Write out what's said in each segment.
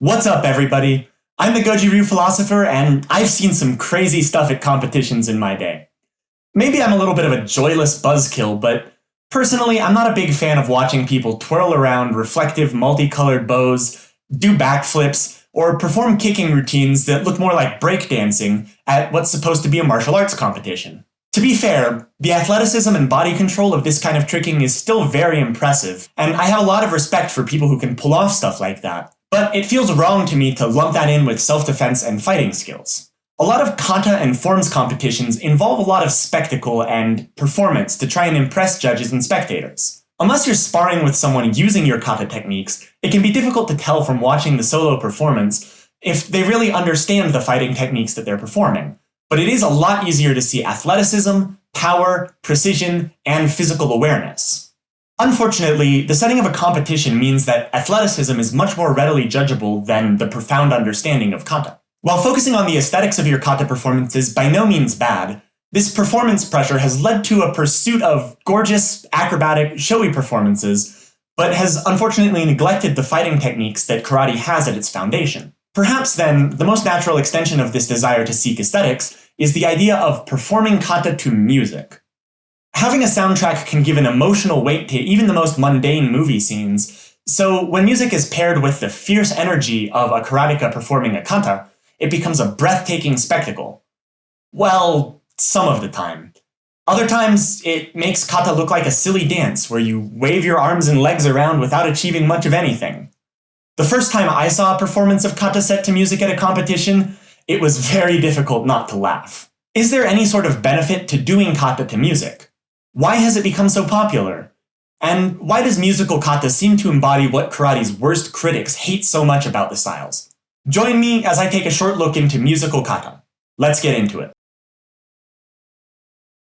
What's up, everybody? I'm the Goju Ryu philosopher, and I've seen some crazy stuff at competitions in my day. Maybe I'm a little bit of a joyless buzzkill, but personally, I'm not a big fan of watching people twirl around reflective, multicolored bos, do backflips, or perform kicking routines that look more like breakdancing at what's supposed to be a martial arts competition. To be fair, the athleticism and body control of this kind of tricking is still very impressive, and I have a lot of respect for people who can pull off stuff like that. But it feels wrong to me to lump that in with self-defense and fighting skills. A lot of kata and forms competitions involve a lot of spectacle and performance to try and impress judges and spectators. Unless you're sparring with someone using your kata techniques, it can be difficult to tell from watching the solo performance if they really understand the fighting techniques that they're performing. But it is a lot easier to see athleticism, power, precision, and physical awareness. Unfortunately, the setting of a competition means that athleticism is much more readily judgeable than the profound understanding of kata. While focusing on the aesthetics of your kata performance is by no means bad, this performance pressure has led to a pursuit of gorgeous, acrobatic, showy performances, but has unfortunately neglected the fighting techniques that karate has at its foundation. Perhaps then, the most natural extension of this desire to seek aesthetics is the idea of performing kata to music. Having a soundtrack can give an emotional weight to even the most mundane movie scenes, so when music is paired with the fierce energy of a karateka performing a kata, it becomes a breathtaking spectacle. Well, some of the time. Other times, it makes kata look like a silly dance where you wave your arms and legs around without achieving much of anything. The first time I saw a performance of kata set to music at a competition, it was very difficult not to laugh. Is there any sort of benefit to doing kata to music? Why has it become so popular? And why does musical kata seem to embody what karate's worst critics hate so much about the styles? Join me as I take a short look into musical kata. Let's get into it.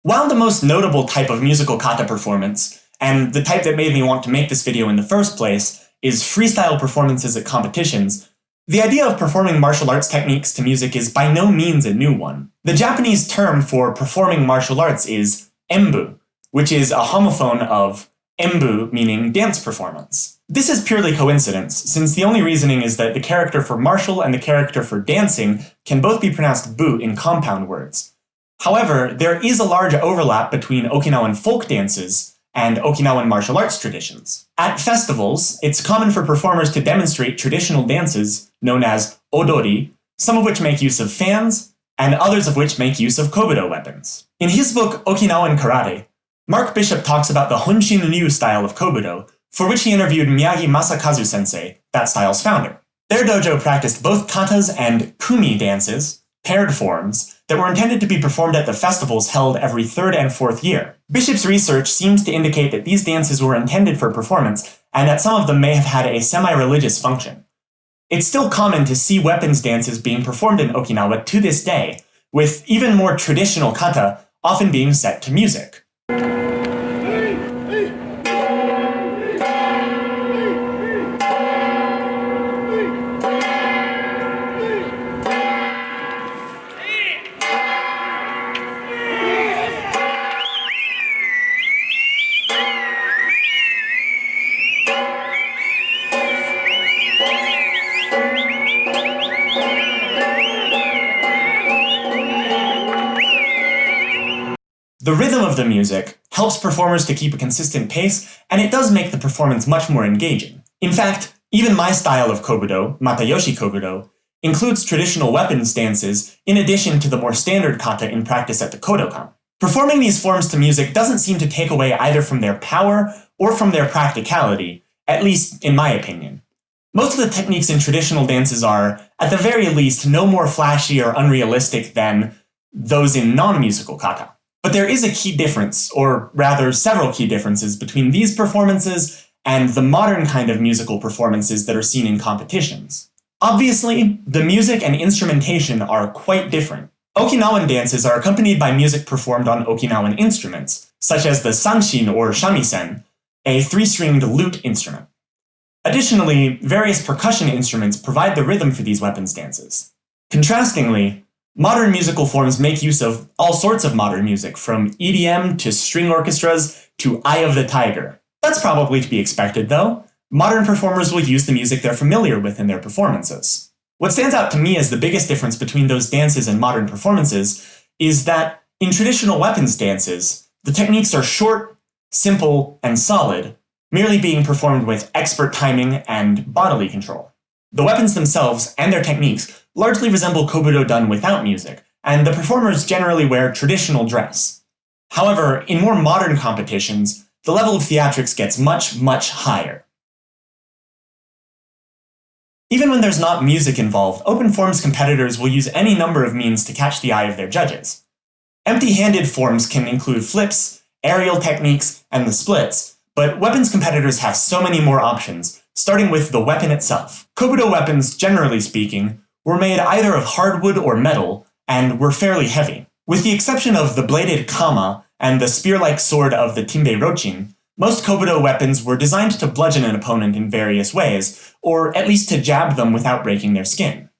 While the most notable type of musical kata performance, and the type that made me want to make this video in the first place, is freestyle performances at competitions, the idea of performing martial arts techniques to music is by no means a new one. The Japanese term for performing martial arts is embu, which is a homophone of embu, meaning dance performance. This is purely coincidence, since the only reasoning is that the character for martial and the character for dancing can both be pronounced bu in compound words. However, there is a large overlap between Okinawan folk dances and Okinawan martial arts traditions. At festivals, it's common for performers to demonstrate traditional dances known as odori, some of which make use of fans, and others of which make use of kobudo weapons. In his book Okinawan Karate, Mark Bishop talks about the Honshin Ryu style of Kobudo, for which he interviewed Miyagi Masakazu sensei, that style's founder. Their dojo practiced both katas and kumi dances, paired forms, that were intended to be performed at the festivals held every third and fourth year. Bishop's research seems to indicate that these dances were intended for performance, and that some of them may have had a semi-religious function. It's still common to see weapons dances being performed in Okinawa to this day, with even more traditional kata often being set to music. The rhythm of the music helps performers to keep a consistent pace, and it does make the performance much more engaging. In fact, even my style of kobudo, Matayoshi kobudo, includes traditional weapon stances in addition to the more standard kata in practice at the Kodokan. Performing these forms to music doesn't seem to take away either from their power or from their practicality, at least in my opinion. Most of the techniques in traditional dances are, at the very least, no more flashy or unrealistic than those in non-musical kata. But there is a key difference, or rather several key differences, between these performances and the modern kind of musical performances that are seen in competitions. Obviously, the music and instrumentation are quite different. Okinawan dances are accompanied by music performed on Okinawan instruments, such as the sanshin or shamisen, a three-stringed lute instrument. Additionally, various percussion instruments provide the rhythm for these weapons dances. Contrastingly, Modern musical forms make use of all sorts of modern music, from EDM to string orchestras to Eye of the Tiger. That's probably to be expected, though. Modern performers will use the music they're familiar with in their performances. What stands out to me as the biggest difference between those dances and modern performances is that in traditional weapons dances, the techniques are short, simple, and solid, merely being performed with expert timing and bodily control. The weapons themselves and their techniques largely resemble kobudo done without music, and the performers generally wear traditional dress. However, in more modern competitions, the level of theatrics gets much, much higher. Even when there's not music involved, open forms competitors will use any number of means to catch the eye of their judges. Empty-handed forms can include flips, aerial techniques, and the splits, but weapons competitors have so many more options, starting with the weapon itself. Kobudo weapons, generally speaking, were made either of hardwood or metal, and were fairly heavy. With the exception of the bladed kama and the spear-like sword of the Tinbei Rochin, most Kobudo weapons were designed to bludgeon an opponent in various ways, or at least to jab them without breaking their skin.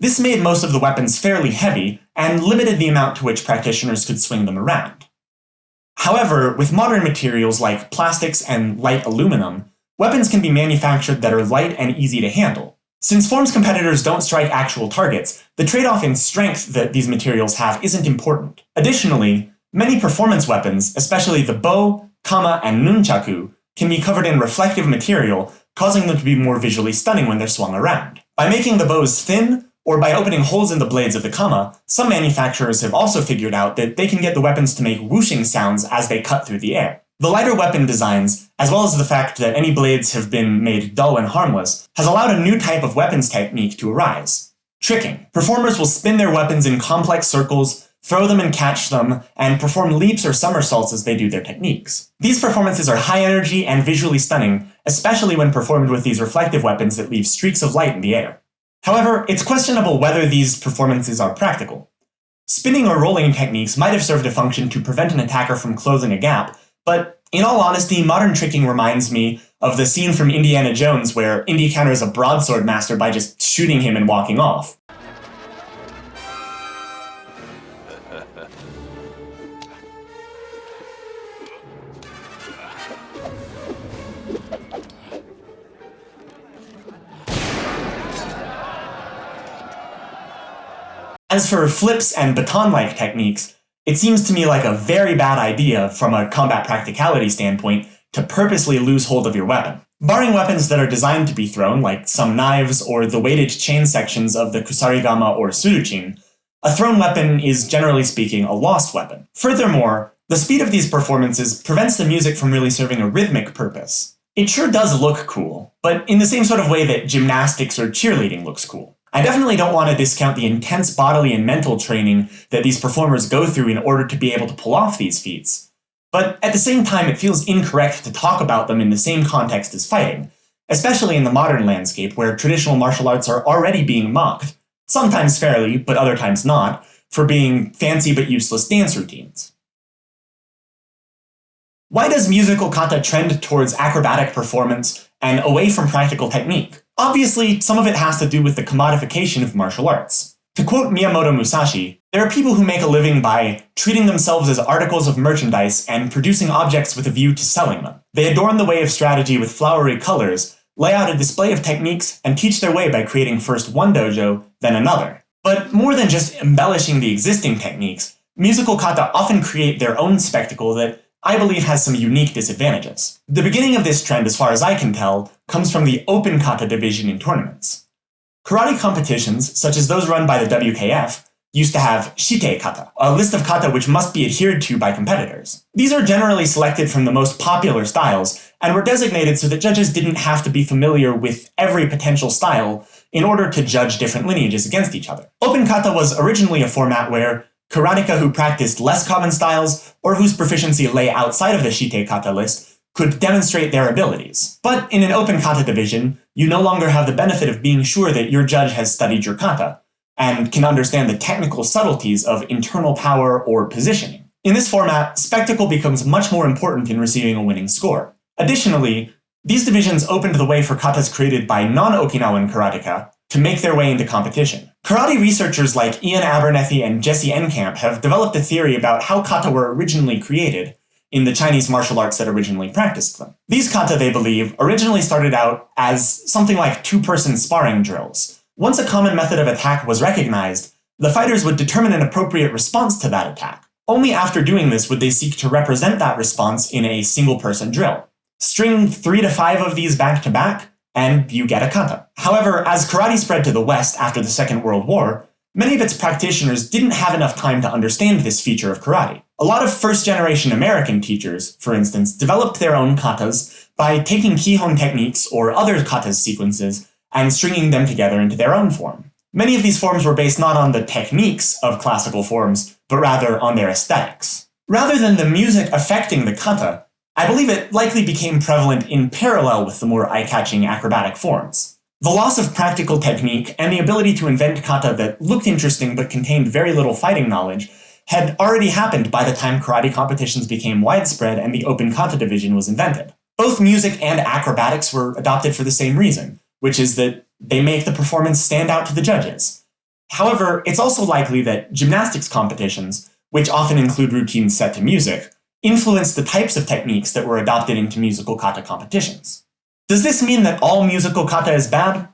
This made most of the weapons fairly heavy, and limited the amount to which practitioners could swing them around. However, with modern materials like plastics and light aluminum, weapons can be manufactured that are light and easy to handle. Since Forms competitors don't strike actual targets, the trade-off in strength that these materials have isn't important. Additionally, many performance weapons, especially the bo, kama, and nunchaku, can be covered in reflective material, causing them to be more visually stunning when they're swung around. By making the bos thin, or by opening holes in the blades of the kama, some manufacturers have also figured out that they can get the weapons to make whooshing sounds as they cut through the air. The lighter weapon designs, as well as the fact that any blades have been made dull and harmless, has allowed a new type of weapons technique to arise. Tricking. Performers will spin their weapons in complex circles, throw them and catch them, and perform leaps or somersaults as they do their techniques. These performances are high energy and visually stunning, especially when performed with these reflective weapons that leave streaks of light in the air. However, it's questionable whether these performances are practical. Spinning or rolling techniques might have served a function to prevent an attacker from closing a gap, but in all honesty, modern tricking reminds me of the scene from Indiana Jones where Indy counters a broadsword master by just shooting him and walking off. As for flips and baton-like techniques, it seems to me like a very bad idea from a combat practicality standpoint to purposely lose hold of your weapon. Barring weapons that are designed to be thrown, like some knives or the weighted chain sections of the kusarigama or suruchin, a thrown weapon is generally speaking a lost weapon. Furthermore, the speed of these performances prevents the music from really serving a rhythmic purpose. It sure does look cool, but in the same sort of way that gymnastics or cheerleading looks cool. I definitely don't want to discount the intense bodily and mental training that these performers go through in order to be able to pull off these feats. But at the same time, it feels incorrect to talk about them in the same context as fighting, especially in the modern landscape where traditional martial arts are already being mocked, sometimes fairly, but other times not, for being fancy but useless dance routines. Why does musical kata trend towards acrobatic performance and away from practical technique? Obviously, some of it has to do with the commodification of martial arts. To quote Miyamoto Musashi, there are people who make a living by treating themselves as articles of merchandise and producing objects with a view to selling them. They adorn the way of strategy with flowery colors, lay out a display of techniques, and teach their way by creating first one dojo, then another. But more than just embellishing the existing techniques, musical kata often create their own spectacle that I believe has some unique disadvantages. The beginning of this trend, as far as I can tell, comes from the open kata division in tournaments. Karate competitions, such as those run by the WKF, used to have shitei kata, a list of kata which must be adhered to by competitors. These are generally selected from the most popular styles, and were designated so that judges didn't have to be familiar with every potential style in order to judge different lineages against each other. Open kata was originally a format where karateka who practiced less common styles, or whose proficiency lay outside of the Shitei kata list, could demonstrate their abilities. But in an open kata division, you no longer have the benefit of being sure that your judge has studied your kata, and can understand the technical subtleties of internal power or positioning. In this format, spectacle becomes much more important in receiving a winning score. Additionally, these divisions opened the way for katas created by non-Okinawan karateka to make their way into competition. Karate researchers like Iain Abernethy and Jesse Enkamp have developed a theory about how kata were originally created, in the Chinese martial arts that originally practiced them. These kata, they believe, originally started out as something like two-person sparring drills. Once a common method of attack was recognized, the fighters would determine an appropriate response to that attack. Only after doing this would they seek to represent that response in a single-person drill. String three to five of these back to back, and you get a kata. However, as karate spread to the West after the Second World War, many of its practitioners didn't have enough time to understand this feature of karate. A lot of first-generation American teachers, for instance, developed their own katas by taking kihon techniques or other katas sequences and stringing them together into their own form. Many of these forms were based not on the techniques of classical forms, but rather on their aesthetics. Rather than the music affecting the kata, I believe it likely became prevalent in parallel with the more eye-catching acrobatic forms. The loss of practical technique and the ability to invent kata that looked interesting but contained very little fighting knowledge had already happened by the time karate competitions became widespread and the open kata division was invented. Both music and acrobatics were adopted for the same reason, which is that they make the performance stand out to the judges. However, it's also likely that gymnastics competitions, which often include routines set to music, influenced the types of techniques that were adopted into musical kata competitions. Does this mean that all musical kata is bad?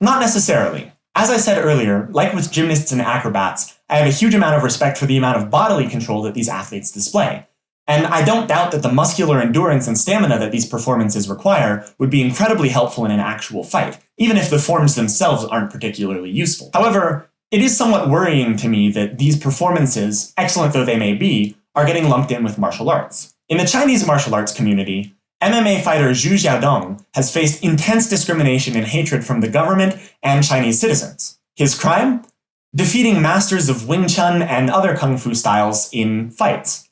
Not necessarily. As I said earlier, like with gymnasts and acrobats, I have a huge amount of respect for the amount of bodily control that these athletes display. And I don't doubt that the muscular endurance and stamina that these performances require would be incredibly helpful in an actual fight, even if the forms themselves aren't particularly useful. However, it is somewhat worrying to me that these performances, excellent though they may be, are getting lumped in with martial arts. In the Chinese martial arts community, MMA fighter Xu Xiaodong has faced intense discrimination and hatred from the government and Chinese citizens. His crime? Defeating masters of Wing Chun and other kung fu styles in fights.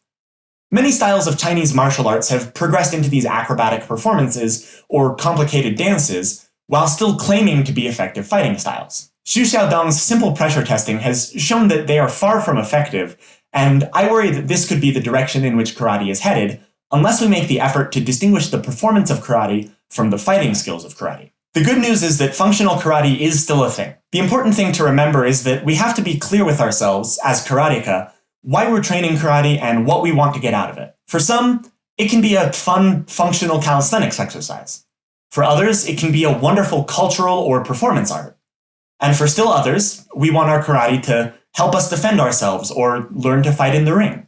Many styles of Chinese martial arts have progressed into these acrobatic performances or complicated dances, while still claiming to be effective fighting styles. Xu Xiaodong's simple pressure testing has shown that they are far from effective and I worry that this could be the direction in which karate is headed, unless we make the effort to distinguish the performance of karate from the fighting skills of karate. The good news is that functional karate is still a thing. The important thing to remember is that we have to be clear with ourselves, as karateka, why we're training karate and what we want to get out of it. For some, it can be a fun, functional calisthenics exercise. For others, it can be a wonderful cultural or performance art. And for still others, we want our karate to help us defend ourselves, or learn to fight in the ring.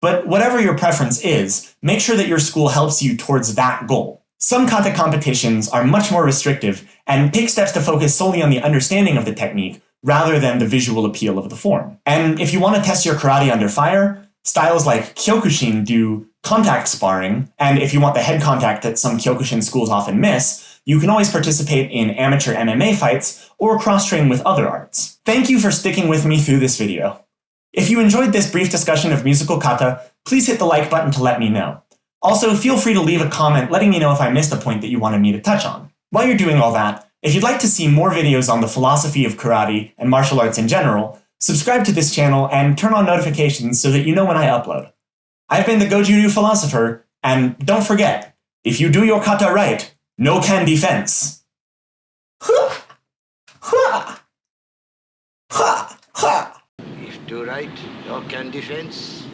But whatever your preference is, make sure that your school helps you towards that goal. Some kata competitions are much more restrictive and take steps to focus solely on the understanding of the technique rather than the visual appeal of the form. And if you want to test your karate under fire, styles like Kyokushin do contact sparring, and if you want the head contact that some Kyokushin schools often miss, you can always participate in amateur MMA fights or cross-train with other arts. Thank you for sticking with me through this video. If you enjoyed this brief discussion of musical kata, please hit the like button to let me know. Also, feel free to leave a comment letting me know if I missed a point that you wanted me to touch on. While you're doing all that, if you'd like to see more videos on the philosophy of karate and martial arts in general, subscribe to this channel and turn on notifications so that you know when I upload. I've been the Goju Ryu Philosopher, and don't forget, if you do your kata right, no can defense. If do right, no can defense.